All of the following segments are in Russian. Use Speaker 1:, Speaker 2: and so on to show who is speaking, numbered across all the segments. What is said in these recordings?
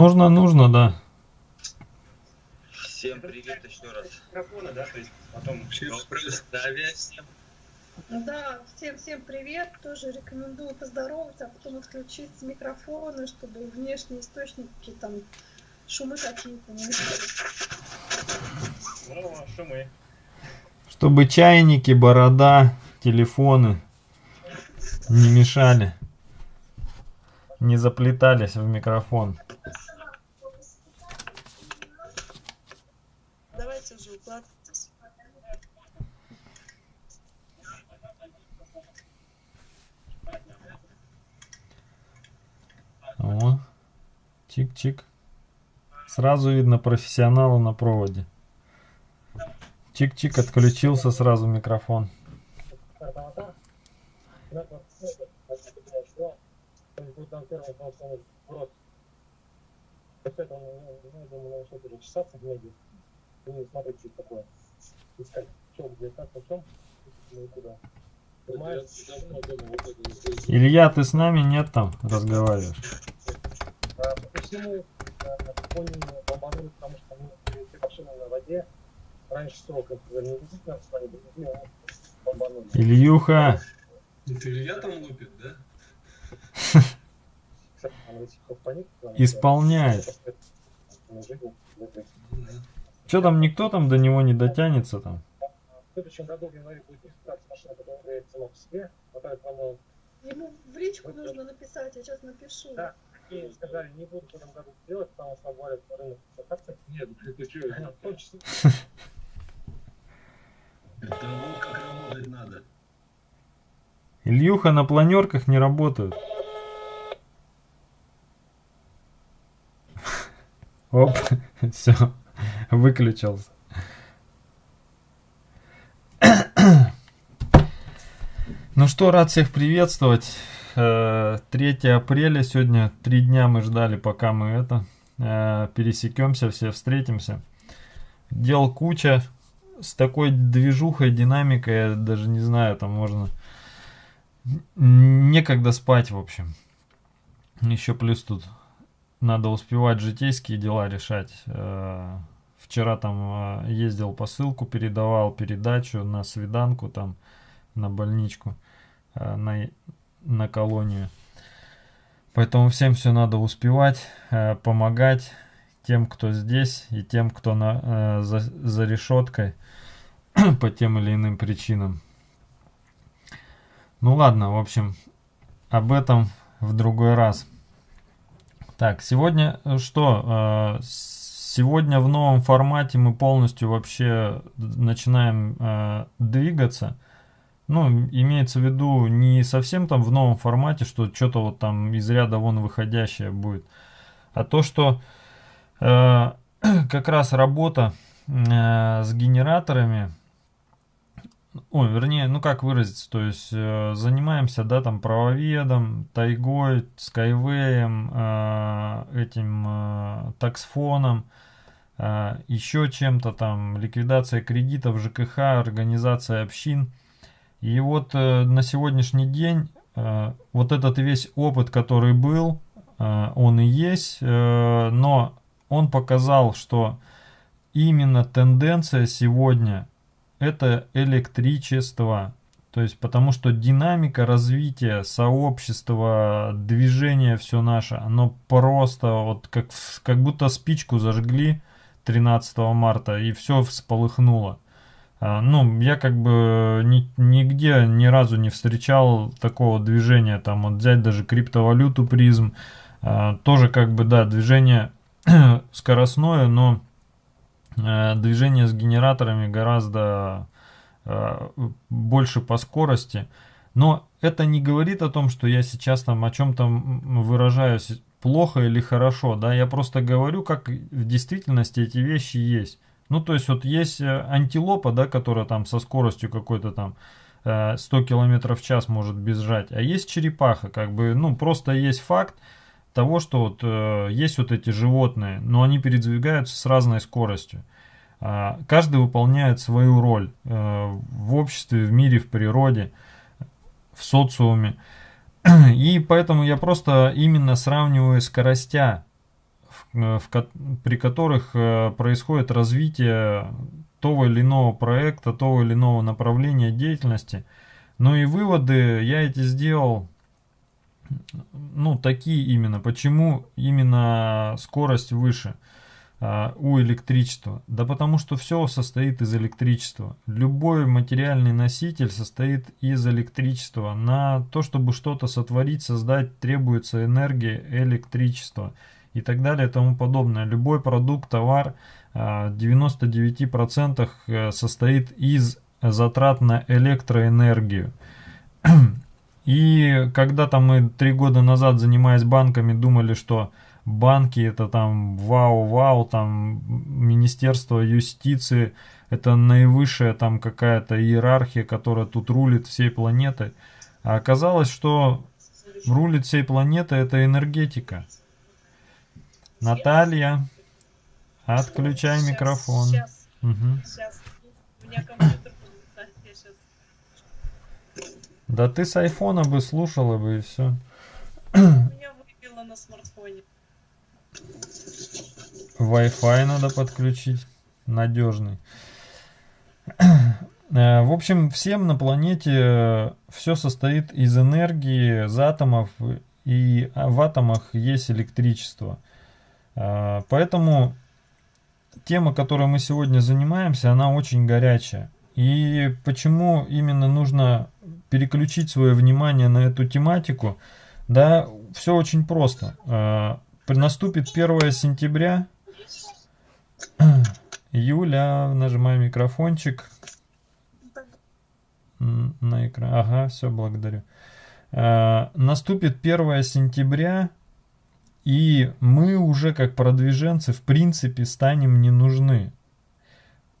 Speaker 1: Нужно, нужно, да.
Speaker 2: Всем привет еще раз.
Speaker 3: Микрофона, да, то есть потом
Speaker 2: Всем здравия всем.
Speaker 4: Да, всем всем привет. Тоже рекомендую поздороваться, а потом отключить микрофоны, чтобы внешние источники там шумы какие-то не
Speaker 3: ну, шумы.
Speaker 1: Чтобы чайники, борода, телефоны не мешали. Не заплетались в микрофон.
Speaker 4: Давайте уже укладывайтесь.
Speaker 1: О, чик-чик. Сразу видно профессионала на проводе. Чик-чик, отключился сразу микрофон. Илья, ты с нами нет там разговариваешь?
Speaker 3: А, По всему, а, на фоне бомбанули, потому что мы были все машины на воде. Раньше срока, не действительно вами были, ну, бомбанули.
Speaker 1: Ильюха,
Speaker 5: Это Илья там лупит, да?
Speaker 1: Исполняет.
Speaker 3: в
Speaker 5: Ну.
Speaker 1: Че там, никто там до него не дотянется там?
Speaker 3: В следующем году в январе будет регистрация машины, которая является по себе, по-моему,
Speaker 4: Ему в личку нужно написать, я сейчас напишу.
Speaker 3: Да. И сказали, не буду в этом году делать, потому что обвалит рынок акций.
Speaker 5: Нет, что?
Speaker 3: В том числе,
Speaker 5: Это вот как работать надо.
Speaker 1: Ильюха на планерках не работают. Оп, все, выключился. Ну что, рад всех приветствовать. Э, 3 апреля сегодня, три дня мы ждали, пока мы это э, пересекемся, все встретимся. Дел куча, с такой движухой, динамикой, я даже не знаю, там можно... Некогда спать, в общем. Еще плюс тут надо успевать житейские дела решать. Э, Вчера там э, ездил посылку, передавал передачу на свиданку там, на больничку, э, на, на колонию. Поэтому всем все надо успевать, э, помогать тем, кто здесь, и тем, кто на, э, за, за решеткой по тем или иным причинам. Ну ладно, в общем, об этом в другой раз. Так, сегодня э, что? Сегодня в новом формате мы полностью вообще начинаем двигаться. Ну, имеется в виду не совсем там в новом формате, что что-то вот там из ряда вон выходящее будет, а то, что э, как раз работа э, с генераторами, ой, вернее, ну как выразиться, то есть э, занимаемся, да, там правоведом, тайгой, скайвеем, э, этим э, таксфоном, э, еще чем-то там, ликвидация кредитов, ЖКХ, организация общин. И вот э, на сегодняшний день э, вот этот весь опыт, который был, э, он и есть, э, но он показал, что именно тенденция сегодня это электричество. То есть потому что динамика развития сообщества, движение все наше, оно просто вот как, как будто спичку зажгли 13 марта и все всполыхнуло. А, Ну, я как бы ни- нигде ни разу не встречал такого движения. Там вот взять даже криптовалюту призм. а, Тоже как бы, да, движение скоростное, но э, движение с генераторами гораздо э, больше по скорости. Но это не говорит о том, что я сейчас там о чем-то выражаюсь плохо или хорошо, да, я просто говорю, как в действительности эти вещи есть. Ну, то есть вот есть э, антилопа, да, которая там со скоростью какой-то там э, 100 км в час может бежать, а есть черепаха, как бы, ну, просто есть факт того, что вот э, есть вот эти животные, но они передвигаются с разной скоростью. А, Каждый выполняет свою роль э, в обществе, в мире, в природе, в социуме. И поэтому я просто именно сравниваю скоростя в- в при которых э, происходит развитие того или иного проекта, того или иного направления деятельности. Ну и выводы я эти сделал, ну, такие именно. Почему именно скорость выше а, у электричества? Да потому что все состоит из электричества. Любой материальный носитель состоит из электричества. На то, чтобы что-то сотворить, создать, требуется энергия, электричество и так далее и тому подобное. Любой продукт, товар а, в 99% э, состоит из затрат на электроэнергию. И когда-то мы три года назад, занимаясь банками, думали, что банки это там вау-вау, там Министерство юстиции, это наивысшая там какая-то иерархия, которая тут рулит всей планетой. А оказалось, что рулит всей планетой это энергетика. Наталья, отключай микрофон.
Speaker 6: Сейчас,
Speaker 1: Мгм.
Speaker 6: сейчас. У меня компьютер будет, я сейчас.
Speaker 1: Да ты с айфона бы слушала бы и все.
Speaker 6: Меня выбило на смартфоне.
Speaker 1: Wi-Fi надо подключить. Надежный. Э, В общем, всем на планете все состоит из энергии, из атомов, и в атомах есть электричество. Э, Поэтому тема, которой мы сегодня занимаемся, она очень горячая. И почему именно нужно переключить свое внимание на эту тематику? Да, все очень просто. При- Наступит 1 сентября. Юля, нажимай микрофончик. На экран. Ага, все, благодарю. Э, Наступит 1 сентября, и мы уже как продвиженцы в принципе станем не нужны.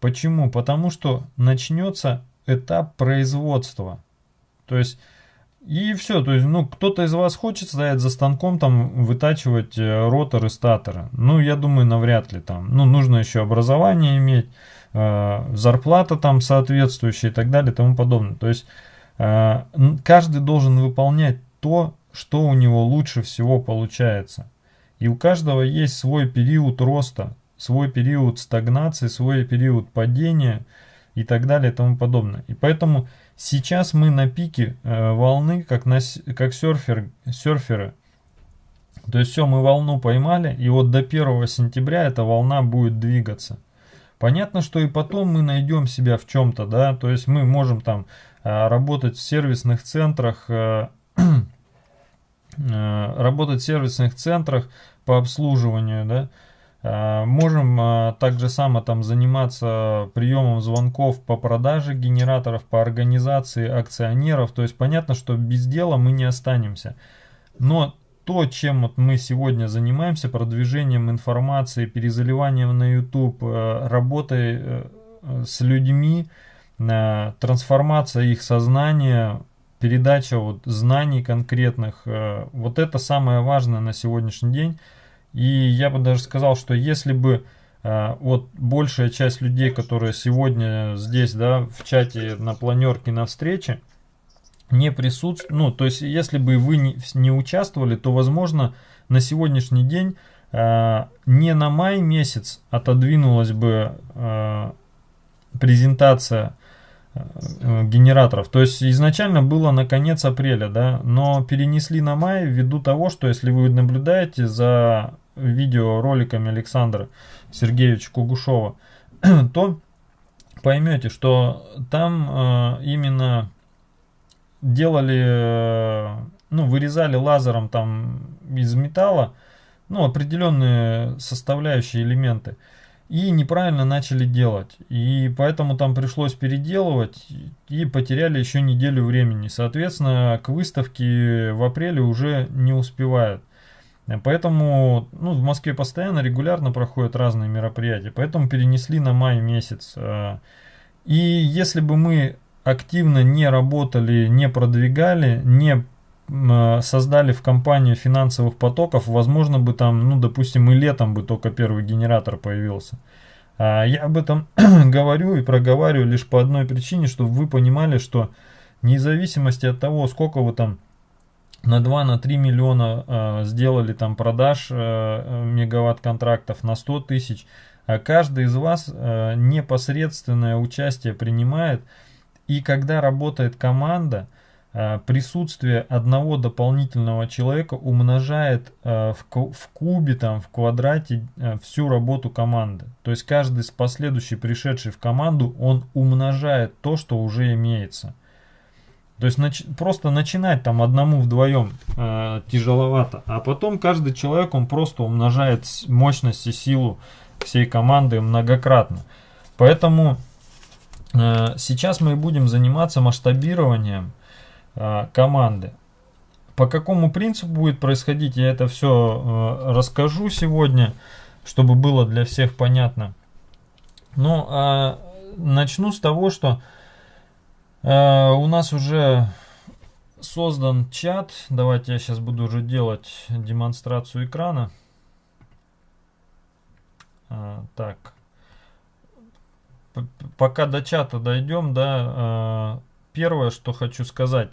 Speaker 1: Почему? Потому что начнется этап производства. То есть и все, то есть, ну, кто-то из вас хочет стоять за станком, там, вытачивать э, роторы, статоры. Ну, я думаю, навряд ли там. Ну, нужно еще образование иметь, э, зарплата там соответствующая и так далее и тому подобное. То есть, э, каждый должен выполнять то, что у него лучше всего получается. И у каждого есть свой период роста, свой период стагнации, свой период падения и так далее и тому подобное. И поэтому сейчас мы на пике э, волны, как, на, как серфер, серферы. То есть все, мы волну поймали, и вот до 1 сентября эта волна будет двигаться. Понятно, что и потом мы найдем себя в чем-то, да, то есть мы можем там э, работать в сервисных центрах, э, работать в сервисных центрах по обслуживанию, да, Э, Можем э, также само там заниматься приемом звонков по продаже генераторов, по организации акционеров. То есть понятно, что без дела мы не останемся. Но то, чем вот мы сегодня занимаемся, продвижением информации, перезаливанием на YouTube, э, работой э, э, с людьми, э, трансформация их сознания, передача вот знаний конкретных, э, вот это самое важное на сегодняшний день. И я бы даже сказал, что если бы э, вот большая часть людей, которые сегодня здесь, да, в чате на планерке на встрече, не присутствуют, ну, то есть, если бы вы не, не участвовали, то, возможно, на сегодняшний день э, не на май месяц отодвинулась бы презентация генераторов. То есть изначально было на конец апреля, да, но перенесли на май ввиду того, что если вы наблюдаете за видеороликами Александра Сергеевича Кугушова, то поймете, что там э, именно делали, э, ну, вырезали лазером там из металла, ну, определенные составляющие элементы и неправильно начали делать. И поэтому там пришлось переделывать и потеряли еще неделю времени. Соответственно, к выставке в апреле уже не успевают. Поэтому ну, в Москве постоянно, регулярно проходят разные мероприятия. Поэтому перенесли на май месяц. И если бы мы активно не работали, не продвигали, не создали в компанию финансовых потоков, возможно бы там, ну, допустим, и летом бы только первый генератор появился. А я об этом говорю и проговариваю лишь по одной причине, чтобы вы понимали, что вне зависимости от того, сколько вы там на 2 на 3 миллиона э, сделали там продаж э, э, мегаватт контрактов на 100 тысяч а каждый из вас э, непосредственное участие принимает и когда работает команда э, присутствие одного дополнительного человека умножает э, в, ку- в кубе там в квадрате э, всю работу команды то есть каждый с последующий пришедший в команду он умножает то что уже имеется то есть нач- просто начинать там одному вдвоем э, тяжеловато, а потом каждый человек он просто умножает мощность и силу всей команды многократно. Поэтому э, сейчас мы будем заниматься масштабированием э, команды. По какому принципу будет происходить, я это все расскажу сегодня, чтобы было для всех понятно. Ну, а начну с того, что Э, у нас уже создан чат. Давайте я сейчас буду уже делать демонстрацию экрана. Так. Пока до чата дойдем, да, э, первое, что хочу сказать.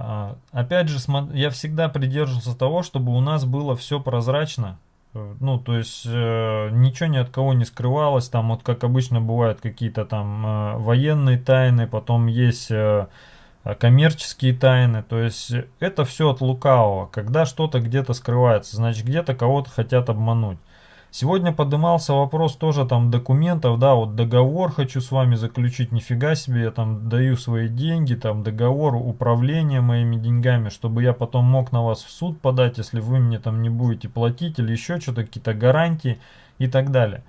Speaker 1: А, Опять же, я всегда придерживался того, чтобы у нас было все прозрачно. Э, Ну, то есть э, ничего ни от кого не скрывалось, там вот как обычно бывают какие-то там э, военные тайны, потом есть коммерческие тайны, то есть это все от лукавого, когда что-то где-то скрывается, значит где-то кого-то хотят обмануть. Сегодня поднимался вопрос тоже там документов, да, вот договор хочу с вами заключить, нифига себе, я там даю свои деньги, там договор управления моими деньгами, чтобы я потом мог на вас в суд подать, если вы мне там не будете платить или еще что-то, какие-то гарантии и так далее.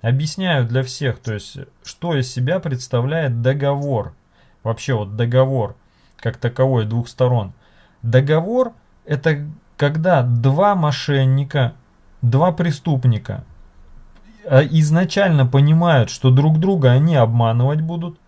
Speaker 1: Объясняю для всех, то есть, что из себя представляет договор. Вообще вот договор, как таковой, двух сторон. Договор это когда два мошенника два преступника а, изначально понимают, что друг друга они обманывать будут,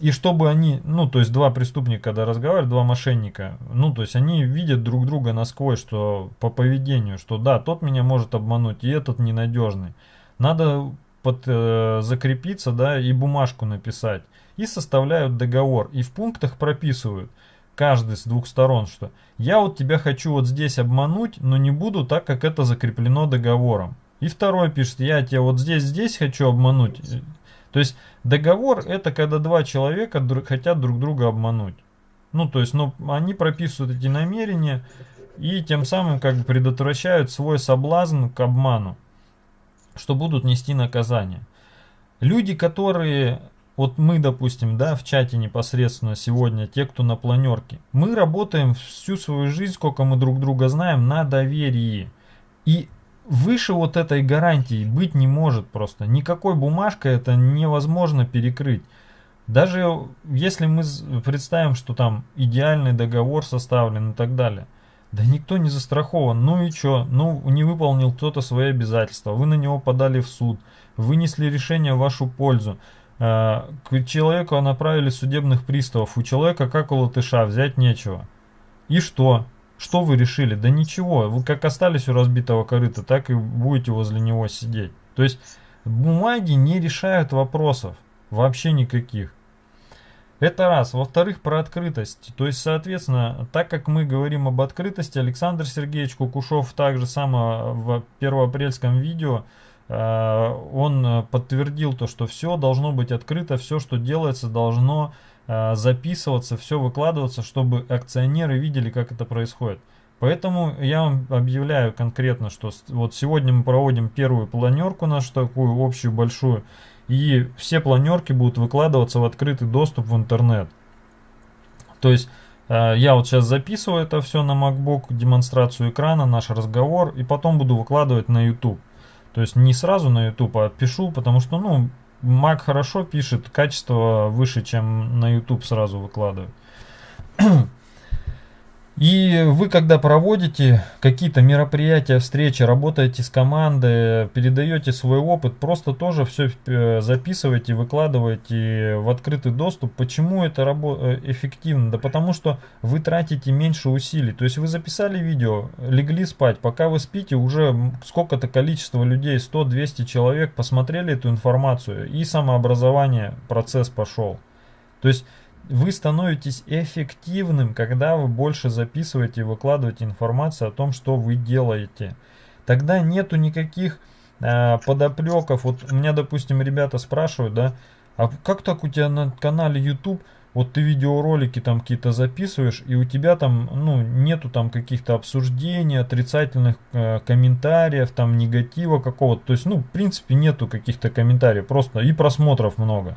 Speaker 1: и чтобы они, ну, то есть два преступника, когда разговаривают, два мошенника, ну, то есть они видят друг друга насквозь, что по поведению, что да, тот меня может обмануть, и этот ненадежный. Надо под, э, закрепиться, да, и бумажку написать. И составляют договор, и в пунктах прописывают, каждый с двух сторон, что я вот тебя хочу вот здесь обмануть, но не буду так, как это закреплено договором. И второй пишет, я тебя вот здесь, здесь хочу обмануть. То есть договор это когда два человека хотят друг друга обмануть. Ну, то есть, ну, они прописывают эти намерения и тем самым как бы предотвращают свой соблазн к обману, что будут нести наказание. Люди, которые вот мы, допустим, да, в чате непосредственно сегодня, те, кто на планерке, мы работаем всю свою жизнь, сколько мы друг друга знаем, на доверии. И выше вот этой гарантии быть не может просто. Никакой бумажкой это невозможно перекрыть. Даже если мы представим, что там идеальный договор составлен и так далее, да никто не застрахован. Ну и чё? Ну не выполнил кто-то свои обязательства, вы на него подали в суд, вынесли решение в вашу пользу. Э, К человеку направили судебных приставов. У человека, как у латыша, взять нечего. И что? Что вы решили? Да ничего. Вы как остались у разбитого корыта, так и будете возле него сидеть. То есть бумаги не решают вопросов. Вообще никаких. Это раз. Во-вторых, про открытость. То есть, соответственно, так как мы говорим об открытости, Александр Сергеевич Кукушев также само в первоапрельском видео э, он э, подтвердил то, что все должно быть открыто, все, что делается, должно э, записываться, все выкладываться, чтобы акционеры видели, как это происходит. Поэтому я вам объявляю конкретно, что вот сегодня мы проводим первую планерку нашу такую общую большую, и все планерки будут выкладываться в открытый доступ в интернет. То есть э, я вот сейчас записываю это все на MacBook, демонстрацию экрана, наш разговор, и потом буду выкладывать на YouTube. То есть не сразу на YouTube, а пишу, потому что, ну, Mac хорошо пишет, качество выше, чем на YouTube сразу выкладывает. И вы, когда проводите какие-то мероприятия, встречи, работаете с командой, передаете свой опыт, просто тоже все записывайте, выкладывайте в открытый доступ. Почему это э, эффективно? Да потому что вы тратите меньше усилий. То есть вы записали видео, легли спать, пока вы спите, уже сколько-то количество людей, 100-200 человек посмотрели эту информацию, и самообразование, процесс пошел. То есть вы становитесь эффективным, когда вы больше записываете и выкладываете информацию о том, что вы делаете. Тогда нету никаких э, подоплеков. Вот у меня, допустим, ребята спрашивают, да, а как так у тебя на канале YouTube вот ты видеоролики там какие-то записываешь, и у тебя там, ну, нету там каких-то обсуждений, отрицательных э, комментариев, там, негатива какого-то. То есть, ну, в принципе, нету каких-то комментариев, просто и просмотров много.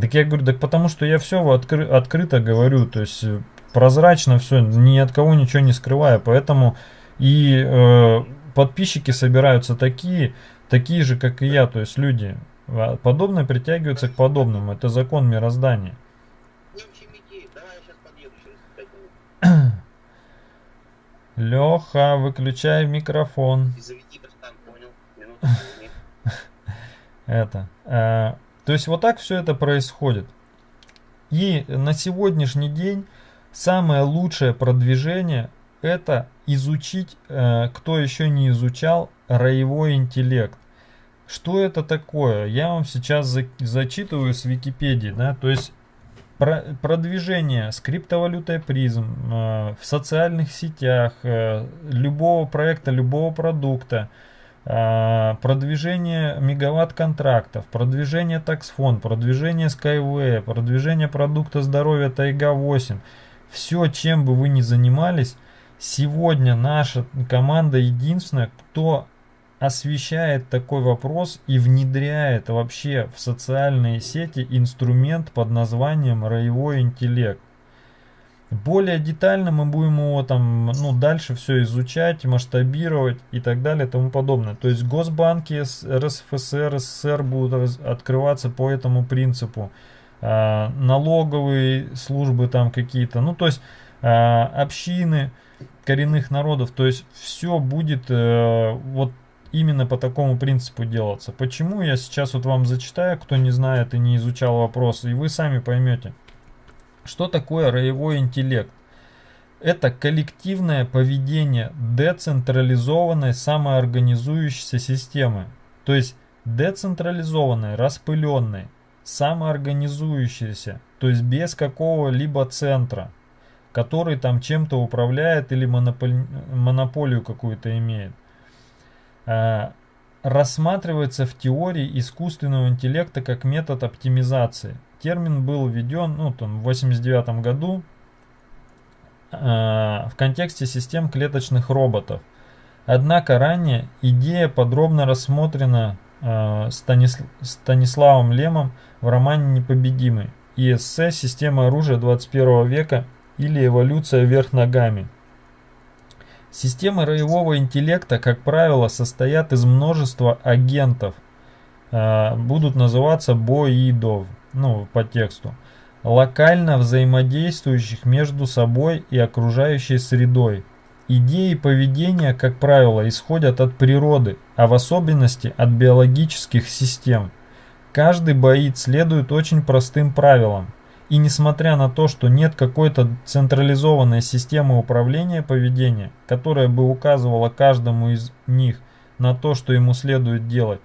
Speaker 1: Так я говорю, так потому что я все откры открыто говорю, то есть э, прозрачно все, ни от кого ничего не скрываю, поэтому и э, подписчики собираются такие, такие же, как и я, то есть люди. А подобное притягиваются к подобному, это закон мироздания. Леха, выключай микрофон. Это. То есть вот так все это происходит. И на сегодняшний день самое лучшее продвижение это изучить, э, кто еще не изучал, роевой интеллект. Что это такое? Я вам сейчас за, зачитываю с Википедии, да, то есть продвижение с криптовалютой призм э, в социальных сетях э, любого проекта, любого продукта, продвижение мегаватт контрактов, продвижение таксфон, продвижение Skyway, продвижение продукта здоровья Тайга 8. Все, чем бы вы ни занимались, сегодня наша команда единственная, кто освещает такой вопрос и внедряет вообще в социальные сети инструмент под названием роевой интеллект. Более детально мы будем его там, ну, дальше все изучать, масштабировать и так далее и тому подобное. То есть госбанки РСФСР, СССР будут открываться по этому принципу. А, налоговые службы там какие-то, ну, то есть а, общины коренных народов, то есть все будет э, вот именно по такому принципу делаться. Почему я сейчас вот вам зачитаю, кто не знает и не изучал вопрос, и вы сами поймете. Что такое роевой интеллект? Это коллективное поведение децентрализованной самоорганизующейся системы. То есть децентрализованной, распыленной, самоорганизующейся, то есть без какого-либо центра, который там чем-то управляет или монополию какую-то имеет. Э, рассматривается в теории искусственного интеллекта как метод оптимизации. Термин был введен ну, там, в 1989 году э, в контексте систем клеточных роботов. Однако ранее идея подробно рассмотрена э, Станис... Станиславом Лемом в романе «Непобедимый» и эссе «Система оружия 21 века» или «Эволюция вверх ногами» Системы роевого интеллекта, как правило, состоят из множества агентов. Э, будут называться боидов, ну, по тексту. Локально взаимодействующих между собой и окружающей средой. Идеи поведения, как правило, исходят от природы, а в особенности от биологических систем. Каждый боид следует очень простым правилам. И несмотря на то, что нет какой-то централизованной системы управления поведения, которая бы указывала каждому из них на то, что ему следует делать,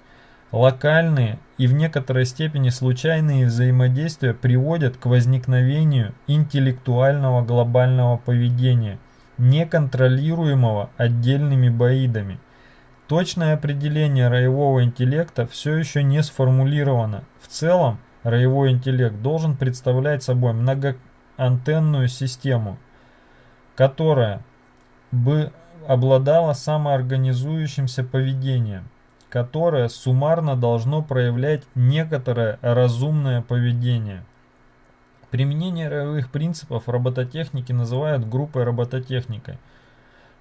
Speaker 1: локальные и в некоторой степени случайные взаимодействия приводят к возникновению интеллектуального глобального поведения, неконтролируемого отдельными боидами. Точное определение роевого интеллекта все еще не сформулировано. В целом, Роевой интеллект должен представлять собой многоантенную систему, которая бы обладала самоорганизующимся поведением, которое суммарно должно проявлять некоторое разумное поведение. Применение роевых принципов робототехники называют группой робототехникой –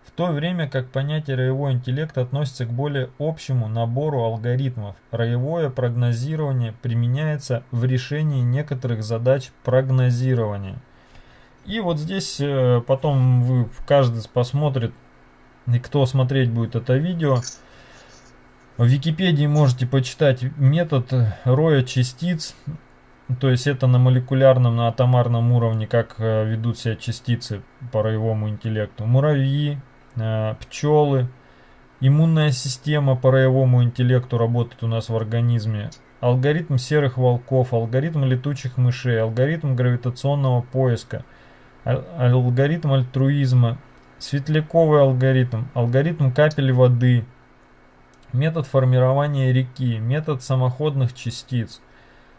Speaker 1: в то время как понятие роевой интеллект относится к более общему набору алгоритмов. Роевое прогнозирование применяется в решении некоторых задач прогнозирования. И вот здесь э, потом вы каждый посмотрит, и кто смотреть будет это видео. В Википедии можете почитать метод роя частиц. То есть это на молекулярном, на атомарном уровне, как э, ведут себя частицы по роевому интеллекту. Муравьи, Э, пчелы иммунная система по роевому интеллекту работает у нас в организме, алгоритм серых волков, алгоритм летучих мышей, алгоритм гравитационного поиска, ал- алгоритм альтруизма, светляковый алгоритм, алгоритм капель воды, метод формирования реки, метод самоходных частиц,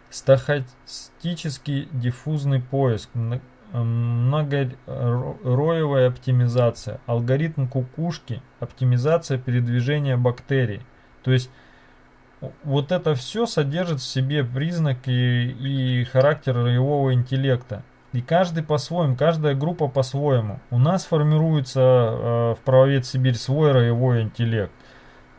Speaker 1: стохастический диффузный поиск, мно- многороевая оптимизация, алгоритм кукушки, оптимизация передвижения бактерий. То есть вот это все содержит в себе признаки и характер роевого интеллекта. И каждый по-своему, каждая группа по-своему. У нас формируется э, в правовед Сибирь свой роевой интеллект.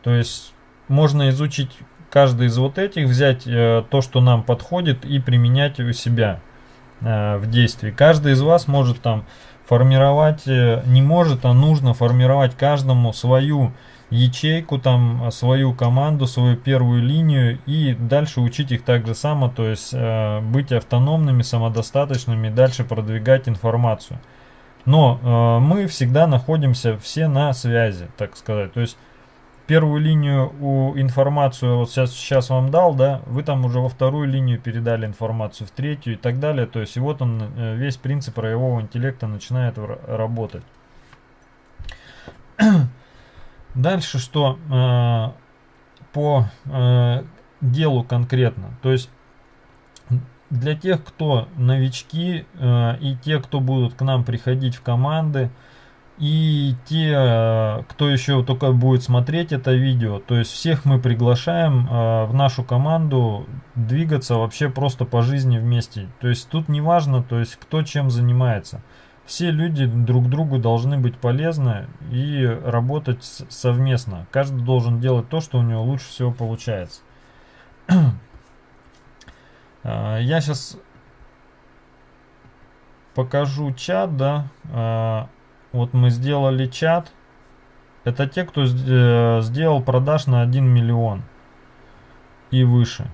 Speaker 1: То есть можно изучить каждый из вот этих, взять э, то, что нам подходит и применять у себя э, в действии. Каждый из вас может там формировать, э, не может, а нужно формировать каждому свою ячейку, там свою команду, свою первую линию и дальше учить их так же само, то есть э, быть автономными, самодостаточными дальше продвигать информацию. Но э, мы всегда находимся все на связи, так сказать. То есть первую линию у информацию вот сейчас, сейчас вам дал, да, вы там уже во вторую линию передали информацию, в третью и так далее. То есть и вот он, э, весь принцип роевого интеллекта начинает работать. Дальше что э, по э, делу конкретно. То есть для тех, кто новички э, и те, кто будут к нам приходить в команды, и те, э, кто еще только будет смотреть это видео, то есть всех мы приглашаем э, в нашу команду двигаться вообще просто по жизни вместе. То есть тут не важно, то есть кто чем занимается. Все люди друг другу должны быть полезны и работать совместно. Каждый должен делать то, что у него лучше всего получается. А, Я сейчас покажу чат, да. Вот мы сделали чат. Это те, кто э, сделал продаж на 1 миллион и выше.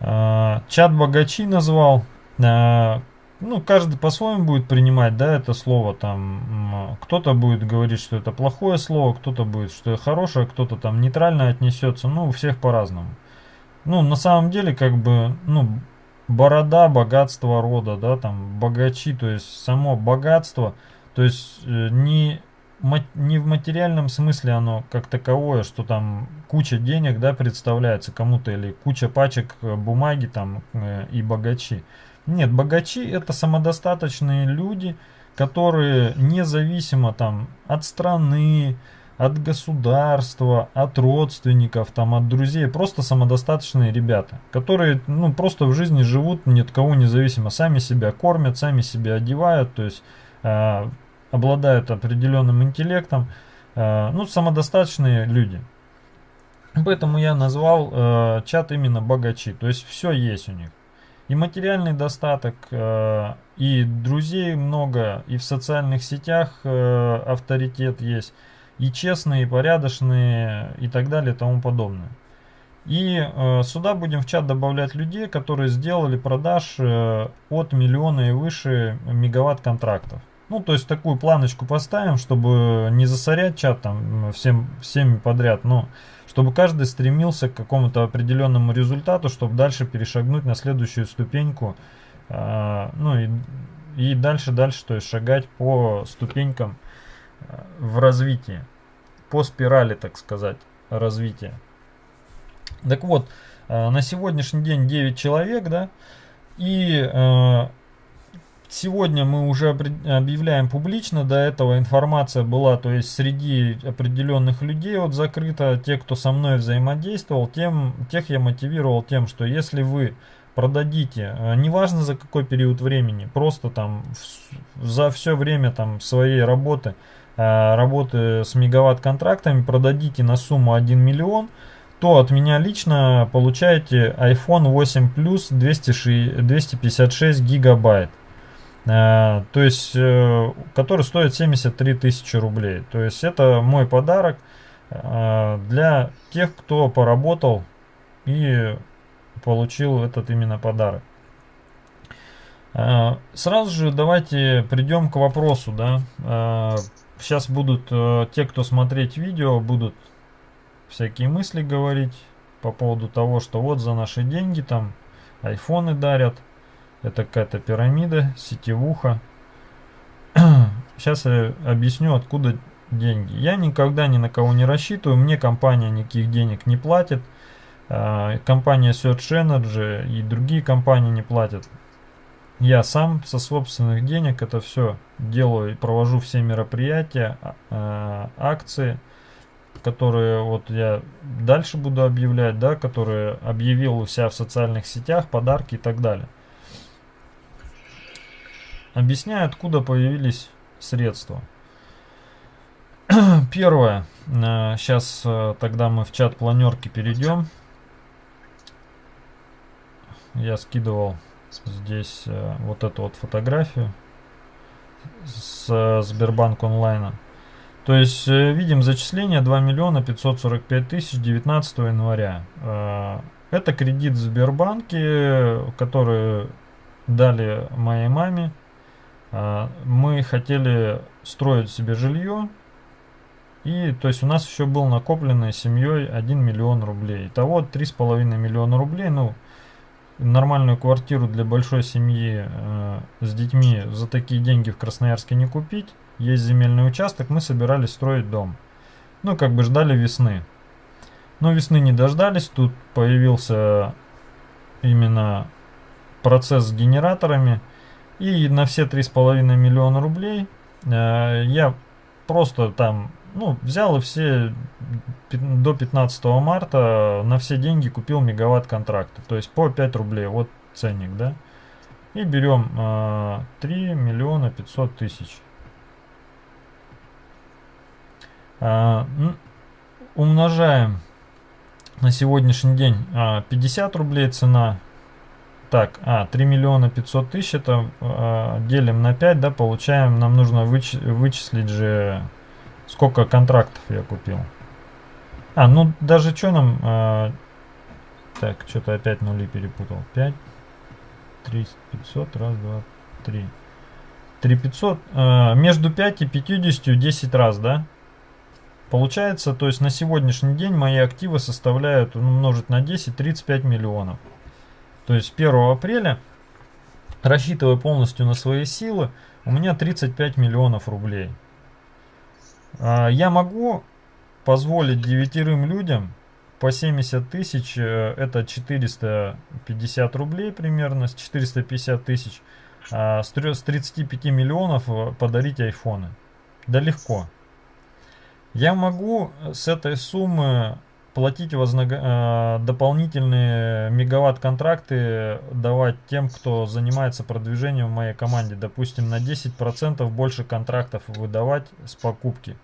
Speaker 1: А, Чат богачи назвал. А, Ну, каждый по-своему будет принимать, да, это слово там. Кто-то будет говорить, что это плохое слово, кто-то будет, что это хорошее, кто-то там нейтрально отнесется. Ну, у всех по-разному. Ну, на самом деле, как бы, ну, борода, богатство рода, да, там, богачи, то есть само богатство, то есть э, не, не в материальном смысле оно как таковое, что там куча денег, да, представляется кому-то, или куча пачек э, бумаги там э, и богачи. Нет, богачи это самодостаточные люди, которые независимо там от страны, от государства, от родственников, там, от друзей, просто самодостаточные ребята, которые, ну, просто в жизни живут ни от кого независимо, сами себя кормят, сами себя одевают, то есть э, обладают определенным интеллектом, э, ну, самодостаточные люди. Поэтому я назвал э, чат именно богачи, то есть все есть у них. И материальный достаток, и друзей много, и в социальных сетях авторитет есть, и честные, и порядочные, и так далее, и тому подобное. И э, сюда будем в чат добавлять людей, которые сделали продаж э, от миллиона и выше мегаватт контрактов. Ну, то есть такую планочку поставим, чтобы не засорять чат там всем, всеми подряд, но чтобы каждый стремился к какому-то определенному результату, чтобы дальше перешагнуть на следующую ступеньку, э, ну и, и дальше, дальше, то есть шагать по ступенькам в развитии, по спирали, так сказать, развития. Так вот, э, на сегодняшний день 9 человек, да, и э, сегодня мы уже объявляем публично, до этого информация была, то есть среди определенных людей вот закрыта, те, кто со мной взаимодействовал, тем, тех я мотивировал тем, что если вы продадите, э, неважно за какой период времени, просто там за все время там своей работы, работы с мегаватт контрактами продадите на сумму 1 миллион, то от меня лично получаете iPhone 8 Plus 206 256 гигабайт. Э, то есть, э, который стоит 73 тысячи рублей. То есть, это мой подарок э, для тех, кто поработал и получил этот именно подарок. Э, Сразу же давайте придем к вопросу, да, э, сейчас будут э, те, кто смотреть видео, будут всякие мысли говорить по поводу того, что вот за наши деньги там айфоны дарят, это какая-то пирамида, сетевуха. Сейчас я объясню, откуда деньги. Я никогда ни на кого не рассчитываю, мне компания никаких денег не платит. А, компания Search Energy и другие компании не платят. Я сам со собственных денег это все делаю и провожу все мероприятия, а, а, акции, которые вот я дальше буду объявлять, да, которые объявил у себя в социальных сетях, подарки и так далее. Объясняю, откуда появились средства. Первое. Сейчас э, тогда мы в чат планерки перейдем. Я скидывал здесь э, вот эту вот фотографию с э, Сбербанк онлайна. То есть видим зачисление 2 миллиона 545 тысяч 19 января. Это кредит в Сбербанке, который дали моей маме мы хотели строить себе жилье, и то есть у нас еще был накопленный семьей 1 миллион рублей. Итого 3,5 миллиона рублей, ну, нормальную квартиру для большой семьи э, с детьми за такие деньги в Красноярске не купить. Есть земельный участок, мы собирались строить дом. Ну, как бы ждали весны. Но весны не дождались, тут появился именно процесс с генераторами – и на все 3,5 миллиона рублей э, я просто там, ну, взял и все до 15 марта на все деньги купил мегаватт контракта. То есть по 5 рублей, вот ценник, да. И берем э, 3 миллиона 500 тысяч. Э, умножаем на сегодняшний день э, 50 рублей цена так, а, 3 миллиона 500 тысяч, это э, делим на 5, да, получаем, нам нужно выч вычислить же, сколько контрактов я купил. А, ну, даже что нам, э, так, что-то опять нули перепутал. 5, 3, 500, раз, два, три. 3 500, э, между 5 и 50 10 раз, да? Получается, то есть на сегодняшний день мои активы составляют, ну, умножить на 10, 35 миллионов. То есть 1 апреля, рассчитывая полностью на свои силы, у меня 35 миллионов рублей. А, я могу позволить девятерым людям по 70 тысяч, э, это 450 рублей примерно, с 450 тысяч, а, с 35 миллионов э, подарить айфоны. Да легко. Я могу с этой суммы платить вознаг... Э, дополнительные мегаватт-контракты давать тем, кто занимается продвижением в моей команде. Допустим, на 10% больше контрактов выдавать с покупки.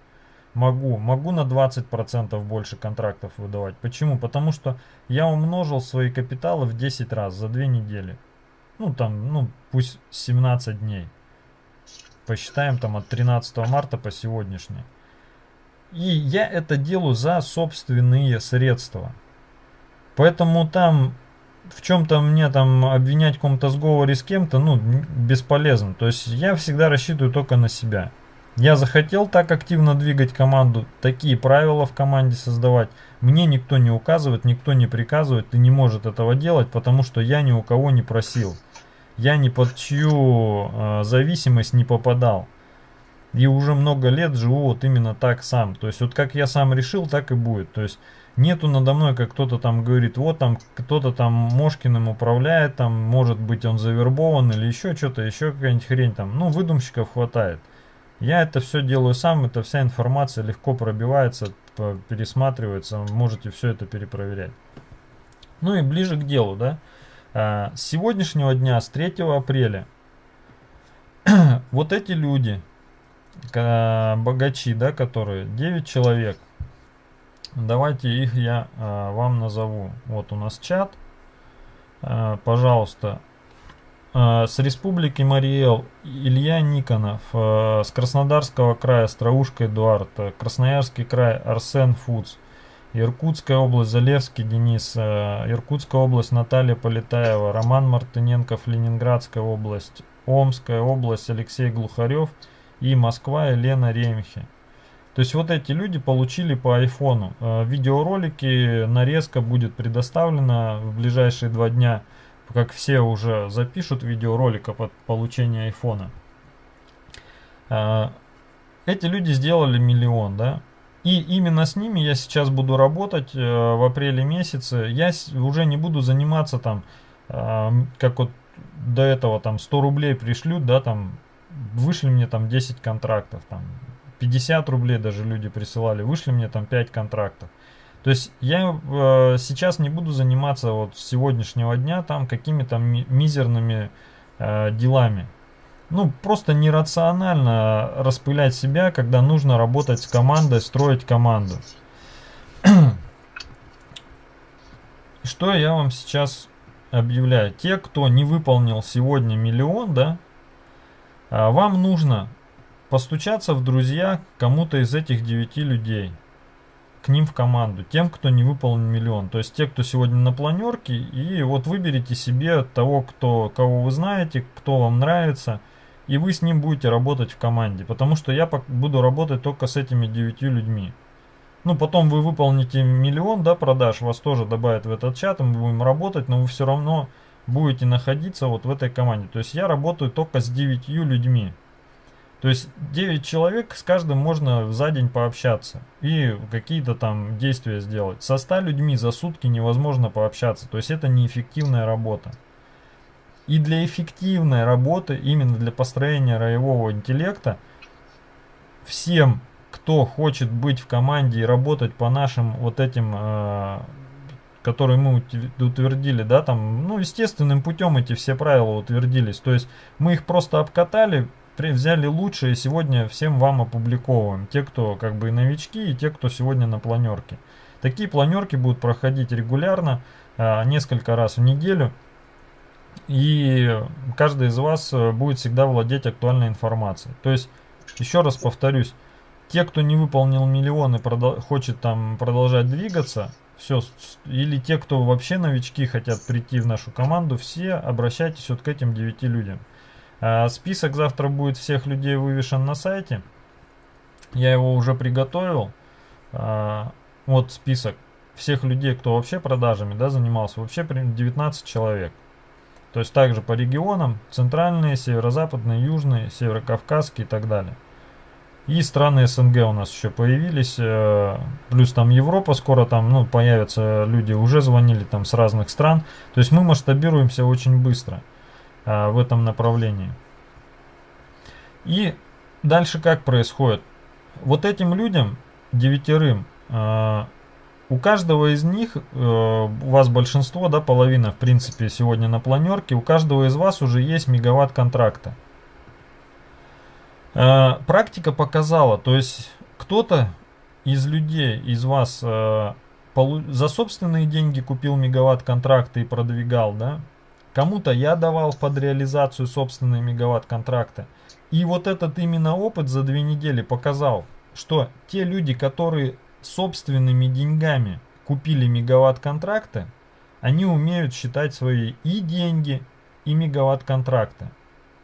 Speaker 1: Могу. Могу на 20% больше контрактов выдавать. Почему? Потому что я умножил свои капиталы в 10 раз за 2 недели. Ну, там, ну, пусть 17 дней. Посчитаем там от 13 марта по сегодняшний. И я это делаю за собственные средства. Поэтому там в чем-то мне там обвинять в каком-то сговоре с кем-то, ну, бесполезно. То есть я всегда рассчитываю только на себя. Я захотел так активно двигать команду, такие правила в команде создавать. Мне никто не указывает, никто не приказывает и не может этого делать, потому что я ни у кого не просил. Я ни под чью э, зависимость не попадал. И уже много лет живу вот именно так сам. То есть вот как я сам решил, так и будет. То есть нету надо мной, как кто-то там говорит, вот там кто-то там Мошкиным управляет, там может быть он завербован или еще что-то, еще какая-нибудь хрень там. Ну, выдумщиков хватает. Я это все делаю сам, эта вся информация легко пробивается, пересматривается, можете все это перепроверять. Ну и ближе к делу, да. А, с сегодняшнего дня, с 3 апреля, вот эти люди, богачи, да, которые 9 человек. Давайте их я а, вам назову. Вот у нас чат. А, пожалуйста. А, с Республики Мариэл Илья Никонов. А, с Краснодарского края Страушка Эдуард. Красноярский край Арсен Фудс. Иркутская область Залевский Денис. А, Иркутская область Наталья Полетаева. Роман Мартыненков Ленинградская область. Омская область Алексей Глухарев. и Москва Елена Ремхи. То есть вот эти люди получили по айфону. Видеоролики, нарезка будет предоставлена в ближайшие два дня, как все уже запишут видеоролика под получение айфона. Э, эти люди сделали миллион, да? И именно с ними я сейчас буду работать э, в апреле месяце. Я уже не буду заниматься там, как вот до этого там 100 рублей пришлют, да, там вышли мне там 10 контрактов, там 50 рублей даже люди присылали, вышли мне там 5 контрактов. То есть я э, сейчас не буду заниматься вот с сегодняшнего дня там какими-то ми мизерными э, делами. Ну, просто нерационально распылять себя, когда нужно работать с командой, строить команду. Что я вам сейчас объявляю? Те, кто не выполнил сегодня миллион, да, а, вам нужно постучаться в друзья кому-то из этих девяти людей, к ним в команду, тем, кто не выполнил миллион. То есть те, кто сегодня на планерке, и вот выберите себе того, кто, кого вы знаете, кто вам нравится, и вы с ним будете работать в команде. Потому что я буду работать только с этими девятью людьми. Ну, потом вы выполните миллион, да, продаж, вас тоже добавят в этот чат, мы будем работать, но вы все равно будете находиться вот в этой команде. То есть я работаю только с 9 людьми. То есть 9 человек, с каждым можно за день пообщаться и какие-то там действия сделать. Со 100 людьми за сутки невозможно пообщаться. То есть это неэффективная работа. И для эффективной работы, именно для построения роевого интеллекта, всем, кто хочет быть в команде и работать по нашим вот этим э, которые мы утвердили, да, там, ну, естественным путем эти все правила утвердились. То есть мы их просто обкатали, взяли лучшие, и сегодня всем вам опубликовываем. Те, кто как бы новички, и те, кто сегодня на планерке. Такие планерки будут проходить регулярно, а, несколько раз в неделю. И каждый из вас э, будет всегда владеть актуальной информацией. То есть, еще раз повторюсь, те, кто не выполнил миллион и хочет там продолжать двигаться, все, или те, кто вообще новички хотят прийти в нашу команду, все обращайтесь вот к этим 9 людям. А, список завтра будет всех людей вывешен на сайте. Я его уже приготовил. А, вот список всех людей, кто вообще продажами да, занимался. Вообще 19 человек. То есть также по регионам. Центральные, северо-западные, южные, северо-кавказские и так далее. И страны СНГ у нас еще появились, э, плюс там Европа скоро там, ну, появятся люди, уже звонили там с разных стран. То есть мы масштабируемся очень быстро э, в этом направлении. И дальше как происходит? Вот этим людям, девятерым, э, у каждого из них, у вас большинство, да, половина, в принципе, сегодня на планерке, у каждого из вас уже есть мегаватт контракта. Э, практика показала, то есть кто-то из людей, из вас э, за собственные деньги купил мегаватт контракты и продвигал, да? Кому-то я давал под реализацию собственные мегаватт контракты. И вот этот именно опыт за две недели показал, что те люди, которые собственными деньгами купили мегаватт контракты, они умеют считать свои и деньги, и мегаватт контракты.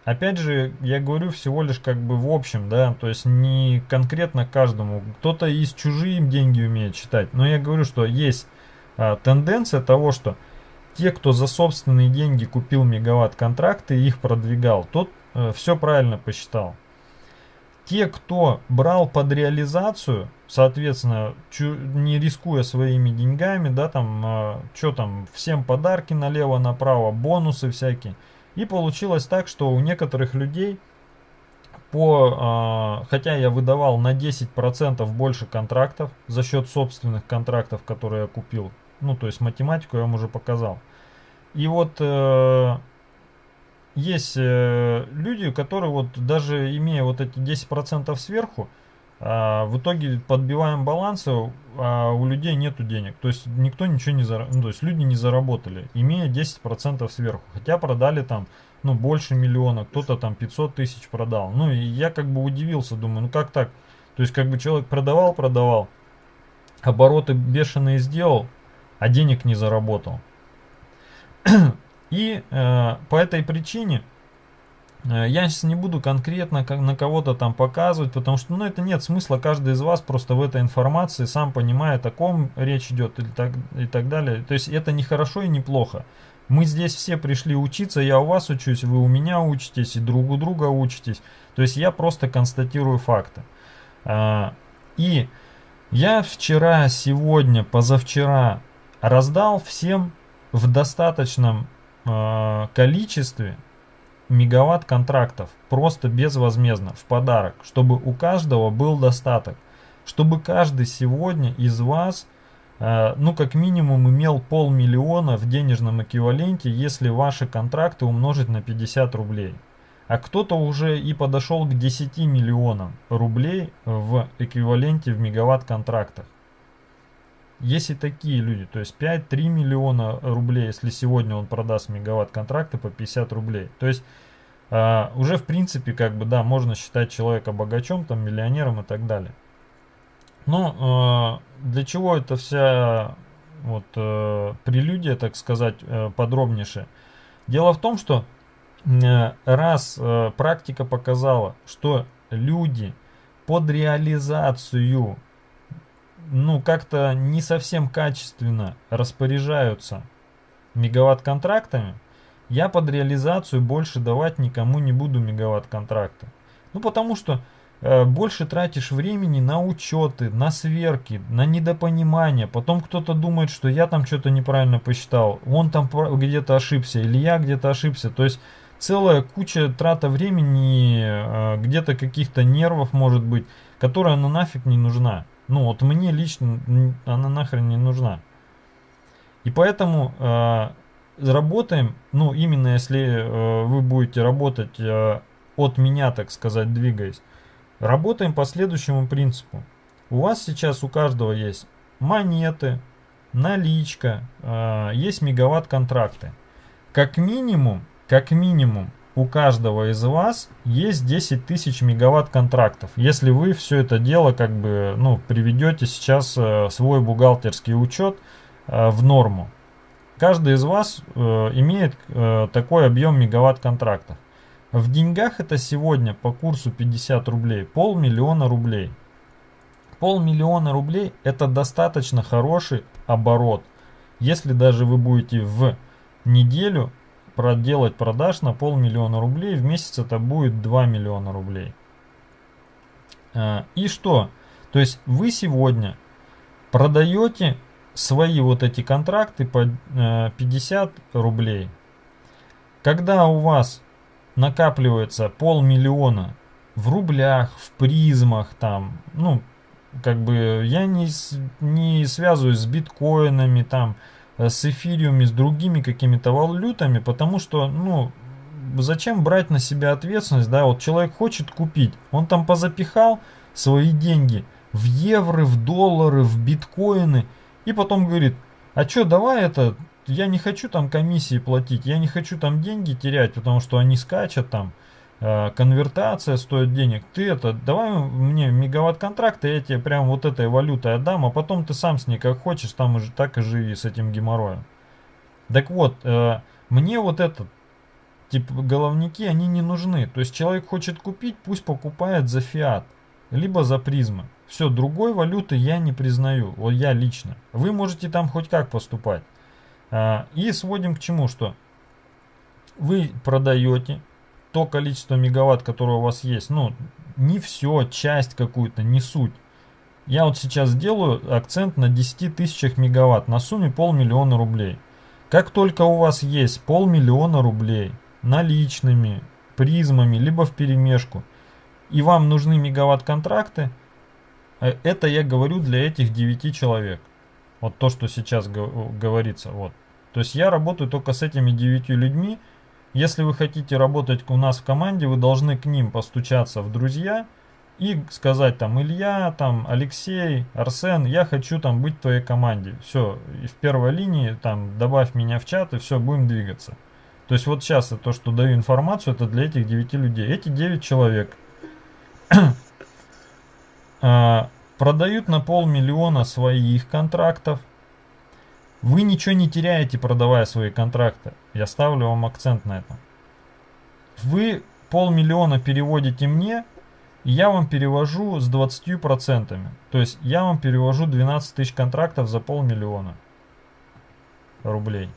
Speaker 1: Опять же, я говорю всего лишь как бы в общем, да, то есть не конкретно каждому. Кто-то из чужие деньги умеет считать, но я говорю, что есть а, тенденция того, что те, кто за собственные деньги купил мегаватт контракты и их продвигал, тот э, все правильно посчитал. Те, кто брал под реализацию, соответственно, не рискуя своими деньгами, да, там, э, что там, всем подарки налево-направо, бонусы всякие, и получилось так, что у некоторых людей, по, э, хотя я выдавал на 10% больше контрактов за счет собственных контрактов, которые я купил, ну то есть математику я вам уже показал. И вот э, есть э, люди, которые вот даже имея вот эти 10% сверху, а, в итоге подбиваем балансы, а у людей нету денег. То есть никто ничего не заработал, ну, то есть люди не заработали, имея 10% сверху. Хотя продали там ну, больше миллиона, кто-то там 500 тысяч продал. Ну, и я как бы удивился, думаю, ну как так? То есть как бы человек продавал, продавал, обороты бешеные сделал, а денег не заработал. И э, по этой причине Э, Я сейчас не буду конкретно как на кого-то там показывать, потому что ну, это нет смысла. Каждый из вас просто в этой информации сам понимает, о ком речь идет и так, и так далее. То есть это не хорошо и не плохо. Мы здесь все пришли учиться, я у вас учусь, вы у меня учитесь и друг у друга учитесь. То есть я просто констатирую факты. А, И я вчера, сегодня, позавчера раздал всем в достаточном э, количестве мегаватт контрактов просто безвозмездно в подарок, чтобы у каждого был достаток, чтобы каждый сегодня из вас э, ну как минимум имел полмиллиона в денежном эквиваленте, если ваши контракты умножить на 50 рублей. А кто-то уже и подошел к 10 миллионам рублей в эквиваленте в мегаватт контрактах. Есть и такие люди, то есть 5-3 миллиона рублей, если сегодня он продаст мегаватт контракты по 50 рублей. То есть а, уже в принципе как бы да, можно считать человека богачом, там миллионером и так далее. Но а, для чего это вся вот э, прелюдия, так сказать, э, подробнейшая? Дело в том, что э, раз э, практика показала, что люди под реализацию ну, как-то не совсем качественно распоряжаются мегаватт-контрактами, я под реализацию больше давать никому не буду мегаватт-контракты. Ну, потому что э, больше тратишь времени на учеты, на сверки, на недопонимание. Потом кто-то думает, что я там что-то неправильно посчитал, он там где-то ошибся, или я где-то ошибся. То есть целая куча трата времени, э, где-то каких-то нервов может быть, которая ну нафиг не нужна. Ну вот мне лично она нахрен не нужна. И поэтому э, работаем, ну именно если э, вы будете работать э, от меня, так сказать, двигаясь, работаем по следующему принципу. У вас сейчас у каждого есть монеты, наличка, э, есть мегаватт контракты. Как минимум, как минимум у каждого из вас есть 10 тысяч мегаватт контрактов. Если вы все это дело как бы ну, приведете сейчас э, свой бухгалтерский учет э, в норму. Каждый из вас э, имеет такой объем мегаватт контрактов. В деньгах это сегодня по курсу 50 рублей полмиллиона рублей. Полмиллиона рублей это достаточно хороший оборот. Если даже вы будете в неделю проделать продаж на полмиллиона рублей, в месяц это будет 2 миллиона рублей. А, и что? То есть вы сегодня продаете свои вот эти контракты по 50 э, рублей. Когда у вас накапливается полмиллиона в рублях, в призмах, там, ну, как бы я не, не связываюсь с биткоинами, там, с эфириуме, с другими какими-то валютами, потому что, ну, зачем брать на себя ответственность, да, вот человек хочет купить, он там позапихал свои деньги в евро, в доллары, в биткоины, и потом говорит, а что, давай это, я не хочу там комиссии платить, я не хочу там деньги терять, потому что они скачут там, Э, конвертация стоит денег, ты это, давай мне мегаватт контракта, я тебе прям вот этой валютой отдам, а потом ты сам с ней как хочешь, там уже так и живи с этим геморроем. Так вот, э, мне вот этот, типа головники, они не нужны. То есть человек хочет купить, пусть покупает за фиат, либо за призмы. Все, другой валюты я не признаю, вот я лично. Вы можете там хоть как поступать. Э, и сводим к чему, что вы продаете, то количество мегаватт, которое у вас есть, ну, не все, часть какую-то, не суть. Я вот сейчас делаю акцент на 10 тысячах мегаватт на сумме полмиллиона рублей. Как только у вас есть полмиллиона рублей наличными, призмами, либо в перемешку, и вам нужны мегаватт-контракты, э, это я говорю для этих 9 человек. Вот то, что сейчас говорится. Вот. То есть я работаю только с этими 9 людьми, если вы хотите работать у нас в команде, вы должны к ним постучаться в друзья и сказать там Илья, там Алексей, Арсен, я хочу там быть в твоей команде. Все, и в первой линии там добавь меня в чат и все, будем двигаться. То есть вот сейчас то, что даю информацию, это для этих 9 людей. Эти 9 человек а, продают на полмиллиона своих контрактов, вы ничего не теряете, продавая свои контракты. Я ставлю вам акцент на этом. Вы полмиллиона переводите мне, и я вам перевожу с 20%. То есть я вам перевожу 12 тысяч контрактов за полмиллиона рублей.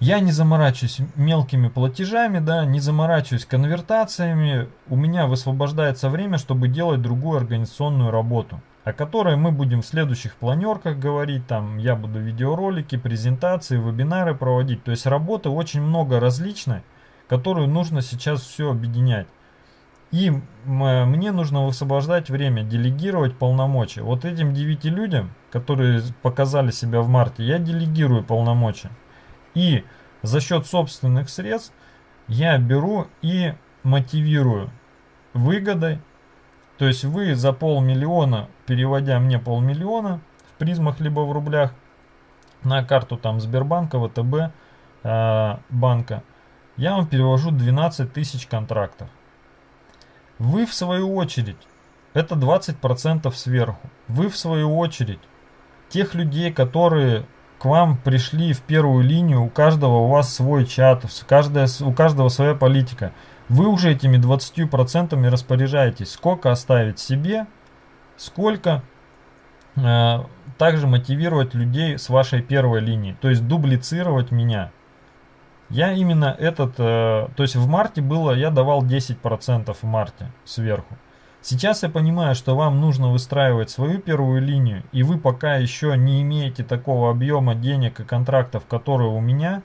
Speaker 1: Я не заморачиваюсь мелкими платежами, да, не заморачиваюсь конвертациями. У меня высвобождается время, чтобы делать другую организационную работу, о которой мы будем в следующих планерках говорить. Там я буду видеоролики, презентации, вебинары проводить. То есть работы очень много различной, которую нужно сейчас все объединять. И мне нужно высвобождать время, делегировать полномочия. Вот этим 9 людям, которые показали себя в марте, я делегирую полномочия. И за счет собственных средств я беру и мотивирую выгодой. То есть вы за полмиллиона, переводя мне полмиллиона в призмах либо в рублях на карту там Сбербанка, ВТБ, э, банка, я вам перевожу 12 тысяч контрактов. Вы в свою очередь, это 20% сверху, вы в свою очередь, тех людей, которые к вам пришли в первую линию, у каждого у вас свой чат, каждая, у каждого своя политика. Вы уже этими 20% распоряжаетесь, сколько оставить себе, сколько э, также мотивировать людей с вашей первой линии, то есть дублицировать меня. Я именно этот, э, то есть в марте было, я давал 10% в марте сверху. Сейчас я понимаю, что вам нужно выстраивать свою первую линию, и вы пока еще не имеете такого объема денег и контрактов, которые у меня,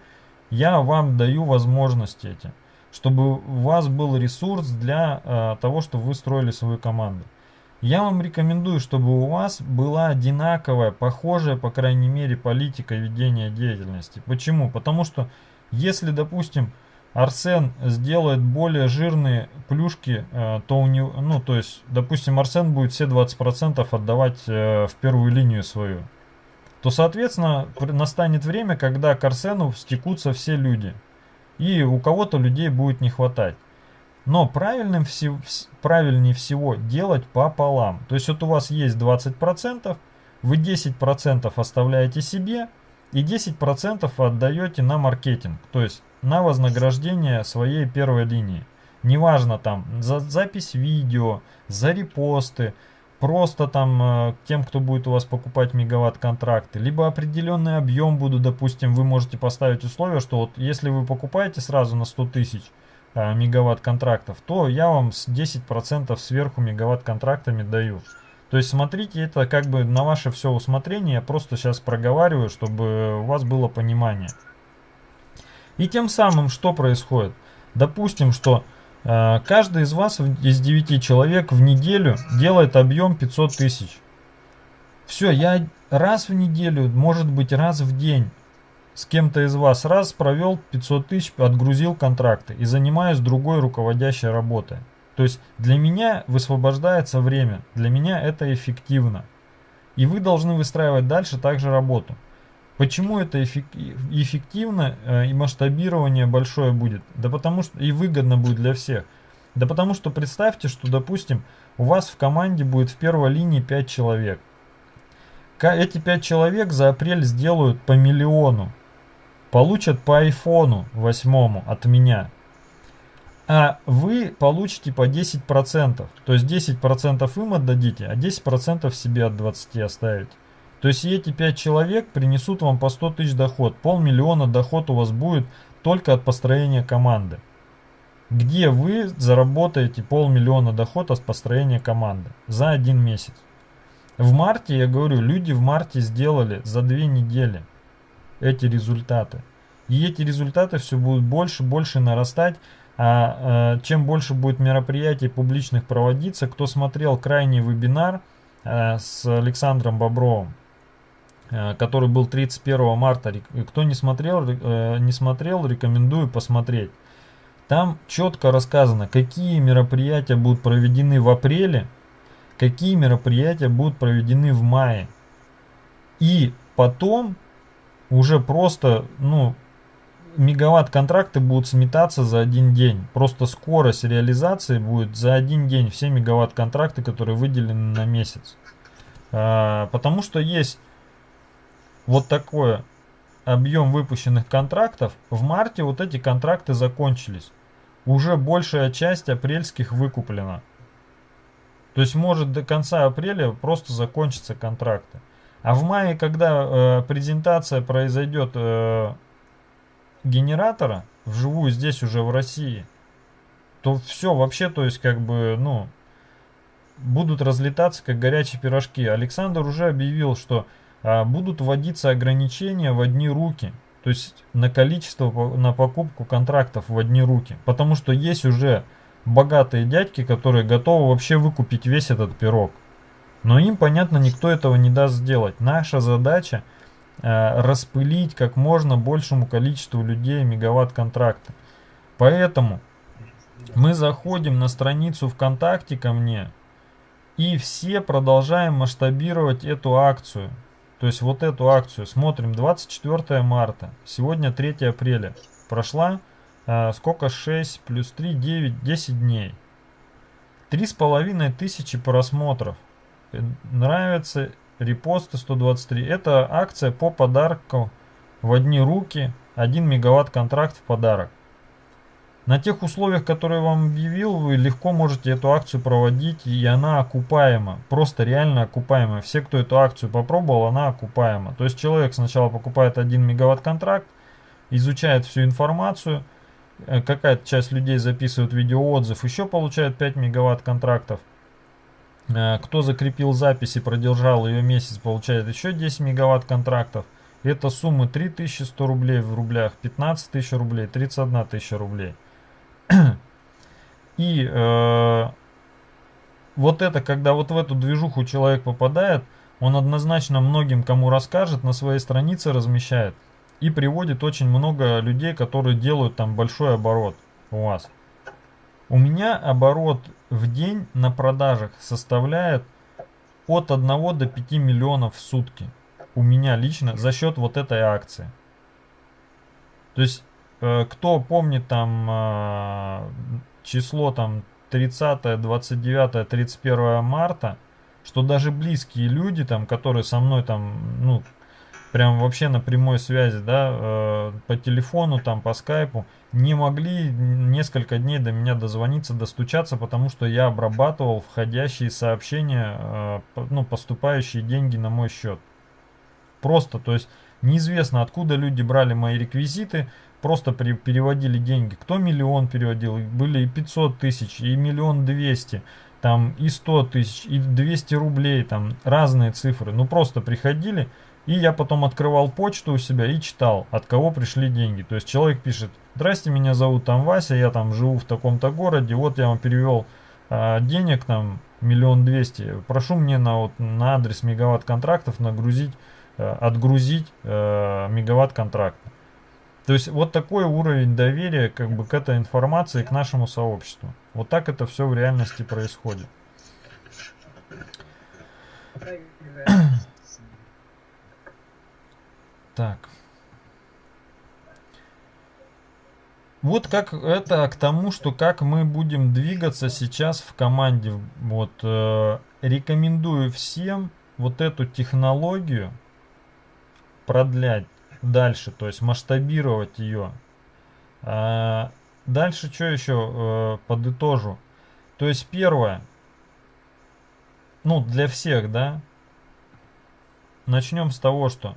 Speaker 1: я вам даю возможности эти, чтобы у вас был ресурс для э, того, чтобы вы строили свою команду. Я вам рекомендую, чтобы у вас была одинаковая, похожая, по крайней мере, политика ведения деятельности. Почему? Потому что если, допустим, Арсен сделает более жирные плюшки, э, то у него, ну, то есть, допустим, Арсен будет все 20% отдавать э, в первую линию свою, то, соответственно, настанет время, когда к Арсену стекутся все люди. И у кого-то людей будет не хватать. Но правильным всего, правильнее всего делать пополам. То есть вот у вас есть 20%, вы 10% оставляете себе, и 10% отдаете на маркетинг, то есть на вознаграждение своей первой линии. Неважно там за запись видео, за репосты, просто там э, тем, кто будет у вас покупать мегаватт контракты, либо определенный объем буду, допустим, вы можете поставить условие, что вот если вы покупаете сразу на 100 тысяч мегаватт контрактов, то я вам с 10% сверху мегаватт контрактами даю. То есть смотрите, это как бы на ваше все усмотрение, я просто сейчас проговариваю, чтобы у вас было понимание. И тем самым что происходит? Допустим, что э, каждый из вас, из 9 человек в неделю делает объем 500 тысяч. Все, я раз в неделю, может быть раз в день с кем-то из вас раз провел 500 тысяч, отгрузил контракты и занимаюсь другой руководящей работой. То есть для меня высвобождается время, для меня это эффективно. И вы должны выстраивать дальше также работу. Почему это эффективно э, и масштабирование большое будет? Да потому что и выгодно будет для всех. Да потому что представьте, что, допустим, у вас в команде будет в первой линии 5 человек. Эти 5 человек за апрель сделают по миллиону. Получат по айфону восьмому от меня а вы получите по 10%. То есть 10% им отдадите, а 10% себе от 20 оставите. То есть эти 5 человек принесут вам по 100 тысяч доход. Полмиллиона доход у вас будет только от построения команды. Где вы заработаете полмиллиона доход от построения команды за один месяц. В марте, я говорю, люди в марте сделали за две недели эти результаты. И эти результаты все будут больше, больше нарастать. А, э, чем больше будет мероприятий публичных проводиться, кто смотрел крайний вебинар э, с Александром Бобровым, э, который был 31 марта, кто не смотрел, не смотрел, рекомендую посмотреть. Там четко рассказано, какие мероприятия будут проведены в апреле, какие мероприятия будут проведены в мае. И потом уже просто, ну, мегаватт контракты будут сметаться за один день. Просто скорость реализации будет за один день. Все мегаватт контракты, которые выделены на месяц. А, потому что есть вот такой объем выпущенных контрактов. В марте вот эти контракты закончились. уже большая часть апрельских выкуплена. То есть может до конца апреля просто закончатся контракты. А в мае, когда э, презентация произойдет э, генератора вживую здесь уже в России, то все вообще, то есть как бы, ну, будут разлетаться как горячие пирожки. Александр уже объявил, что а, будут вводиться ограничения в одни руки. То есть на количество, на покупку контрактов в одни руки. Потому что есть уже богатые дядьки, которые готовы вообще выкупить весь этот пирог. Но им, понятно, никто этого не даст сделать. Наша задача э, распылить как можно большему количеству людей мегаватт-контракты. Поэтому мы заходим на страницу ВКонтакте ко мне и все продолжаем масштабировать эту акцию. То есть вот эту акцию. Смотрим 24 марта. Сегодня 3 апреля. Прошла э, сколько? 6 плюс 3, 9, 10 дней. Три с половиной тысячи просмотров. Нравится репосты 123. Это акция по подарку в одни руки. 1 мегаватт контракт в подарок. На тех условиях, которые вам объявил, вы легко можете эту акцию проводить, и она окупаема. Просто реально окупаемая. Все, кто эту акцию попробовал, она окупаема. То есть человек сначала покупает 1 мегаватт контракт, изучает всю информацию, э, какая-то часть людей записывает видеоотзыв, еще получает 5 мегаватт контрактов. Э, кто закрепил запись и продержал ее месяц, получает еще 10 мегаватт контрактов. Это суммы 3100 рублей в рублях, 15 тысяч рублей, 31 тысяча рублей. И э, вот это, когда вот в эту движуху человек попадает, он однозначно многим, кому расскажет, на своей странице размещает. И приводит очень много людей, которые делают там большой оборот у вас. У меня оборот в день на продажах составляет от 1 до 5 миллионов в сутки. У меня лично за счет вот этой акции. То есть Э, кто помнит там э, число там 30, 29, 31 марта, что даже близкие люди там, которые со мной там, ну, прям вообще на прямой связи, да, э, по телефону, там, по скайпу, не могли несколько дней до меня дозвониться, достучаться, потому что я обрабатывал входящие сообщения, ну, поступающие деньги на мой счет. Просто, то есть, неизвестно, откуда люди брали мои реквизиты, просто при, переводили деньги. Кто миллион переводил, были и 500 тысяч, и миллион двести, там и 100 тысяч, и 200 рублей, там разные цифры. Ну просто приходили, и я потом открывал почту у себя и читал, от кого пришли деньги. То есть человек пишет, здрасте, меня зовут там Вася, я там живу в таком-то городе, вот я вам перевел а, денег там миллион двести, прошу мне на, вот, на адрес мегаватт контрактов нагрузить, а, отгрузить а, мегаватт контракта. То есть вот такой уровень доверия как бы к этой информации, к нашему сообществу. Вот так это все в реальности происходит. Так. Вот как это к тому, что как мы будем двигаться сейчас в команде. Вот э, рекомендую всем вот эту технологию продлять дальше, то есть масштабировать ее. А, дальше что еще э, подытожу. То есть первое, ну для всех, да, начнем с того, что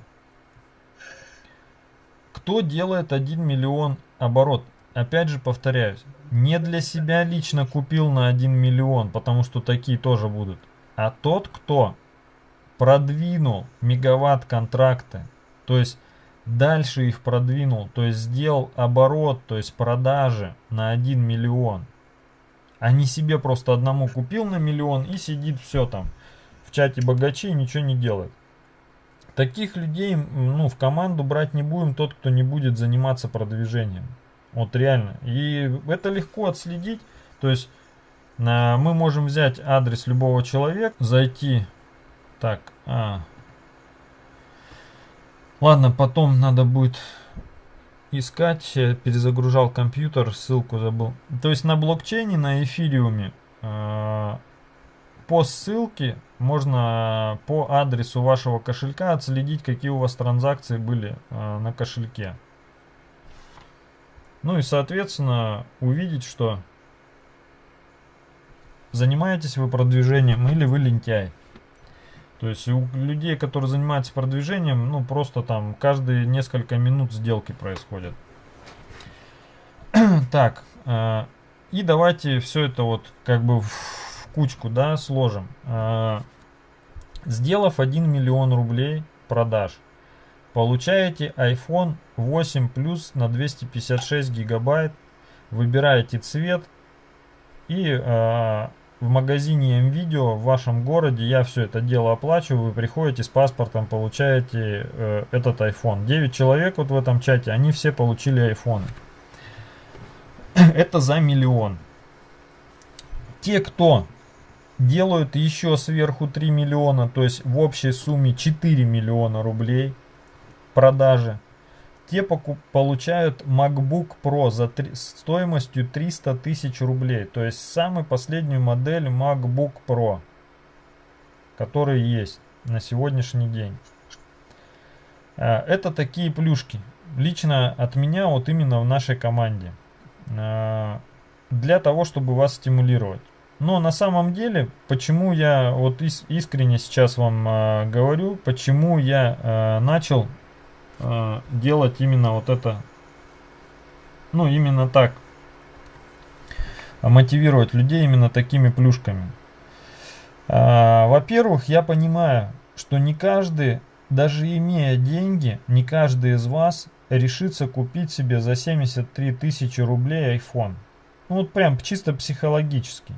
Speaker 1: кто делает 1 миллион оборот? Опять же повторяюсь, не для себя лично купил на 1 миллион, потому что такие тоже будут, а тот, кто продвинул мегаватт контракты, то есть дальше их продвинул, то есть сделал оборот, то есть продажи на 1 миллион. А не себе просто одному купил на миллион и сидит все там в чате богачей ничего не делает. Таких людей ну, в команду брать не будем, тот, кто не будет заниматься продвижением. Вот реально. И это легко отследить. То есть мы можем взять адрес любого человека, зайти. Так, а, Ладно, потом надо будет искать. Перезагружал компьютер, ссылку забыл. То есть на блокчейне, на эфириуме э, по ссылке можно по адресу вашего кошелька отследить, какие у вас транзакции были э, на кошельке. Ну и, соответственно, увидеть, что занимаетесь вы продвижением или вы лентяй. То есть у людей, которые занимаются продвижением, ну просто там каждые несколько минут сделки происходят. так, э, и давайте все это вот как бы в кучку, да, сложим. Э, сделав 1 миллион рублей продаж, получаете iPhone 8 Plus на 256 гигабайт, выбираете цвет и э, в магазине МВидео в вашем городе я все это дело оплачиваю, вы приходите с паспортом, получаете э, этот iPhone. 9 человек вот в этом чате, они все получили iPhone. это за миллион. Те, кто делают еще сверху 3 миллиона, то есть в общей сумме 4 миллиона рублей продажи, те получают MacBook Pro за стоимостью 300 тысяч рублей. То есть самую последнюю модель MacBook Pro, который есть на сегодняшний день. А, это такие плюшки. Лично от меня вот именно в нашей команде. А, для того, чтобы вас стимулировать. Но на самом деле, почему я вот искренне сейчас вам а, говорю, почему я начал э, делать именно вот это, ну именно так, мотивировать людей именно такими плюшками. Э, Во-первых, я понимаю, что не каждый, даже имея деньги, не каждый из вас решится купить себе за 73 тысячи рублей iPhone. Ну вот прям чисто психологически.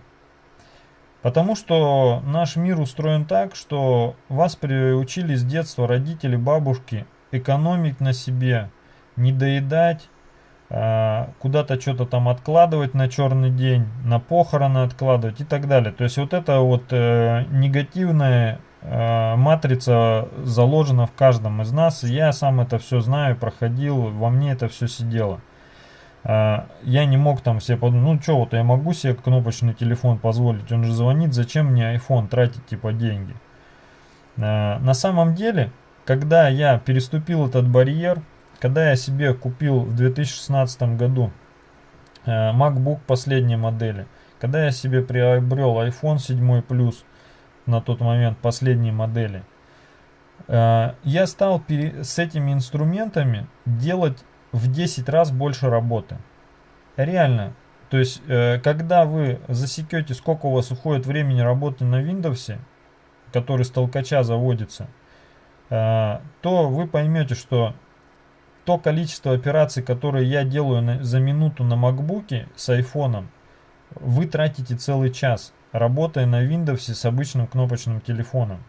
Speaker 1: Потому что наш мир устроен так, что вас приучили с детства родители, бабушки экономить на себе, не доедать, а, куда-то что-то там откладывать на черный день, на похороны откладывать и так далее. То есть вот эта вот э, негативная э, матрица заложена в каждом из нас. Я сам это все знаю, проходил, во мне это все сидело. А, я не мог там себе подумать, ну что, вот я могу себе кнопочный телефон позволить, он же звонит, зачем мне iPhone тратить типа деньги. А, на самом деле когда я переступил этот барьер, когда я себе купил в 2016 году э, MacBook последней модели, когда я себе приобрел iPhone 7 Plus на тот момент последней модели, э, я стал с этими инструментами делать в 10 раз больше работы. Реально. То есть, э, когда вы засекете, сколько у вас уходит времени работы на Windows, который с толкача заводится – то вы поймете, что то количество операций, которые я делаю за минуту на макбуке с айфоном, вы тратите целый час, работая на Windows с обычным кнопочным телефоном.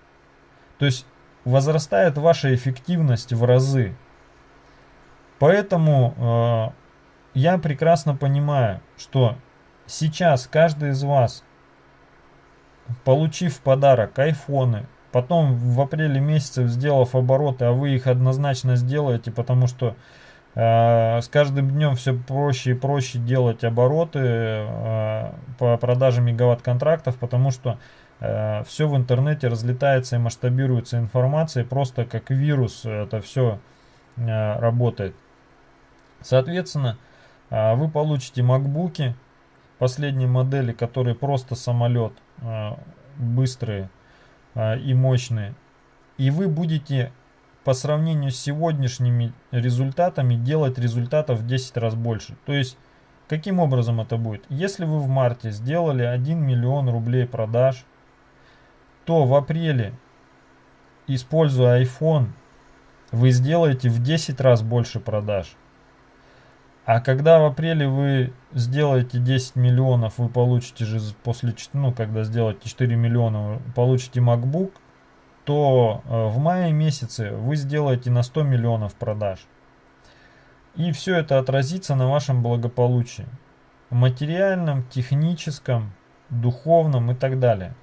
Speaker 1: То есть возрастает ваша эффективность в разы. Поэтому э, я прекрасно понимаю, что сейчас каждый из вас, получив в подарок айфоны, Потом в апреле месяце, сделав обороты, а вы их однозначно сделаете, потому что э, с каждым днем все проще и проще делать обороты э, по продаже мегаватт контрактов, потому что э, все в интернете разлетается и масштабируется информация, просто как вирус это все э, работает. Соответственно, э, вы получите макбуки последней модели, которые просто самолет, э, быстрые, а, и мощные. И вы будете по сравнению с сегодняшними результатами делать результатов в 10 раз больше. То есть, каким образом это будет? Если вы в марте сделали 1 миллион рублей продаж, то в апреле, используя iPhone, вы сделаете в 10 раз больше продаж. А когда в апреле вы сделаете 10 миллионов, вы получите же после, ну, когда сделаете 4 миллиона, получите MacBook, то э, в мае месяце вы сделаете на 100 миллионов продаж. И все это отразится на вашем благополучии. Материальном, техническом, духовном и так далее.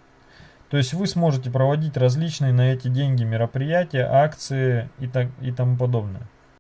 Speaker 1: То есть вы сможете проводить различные на эти деньги мероприятия, акции и, так, и тому подобное.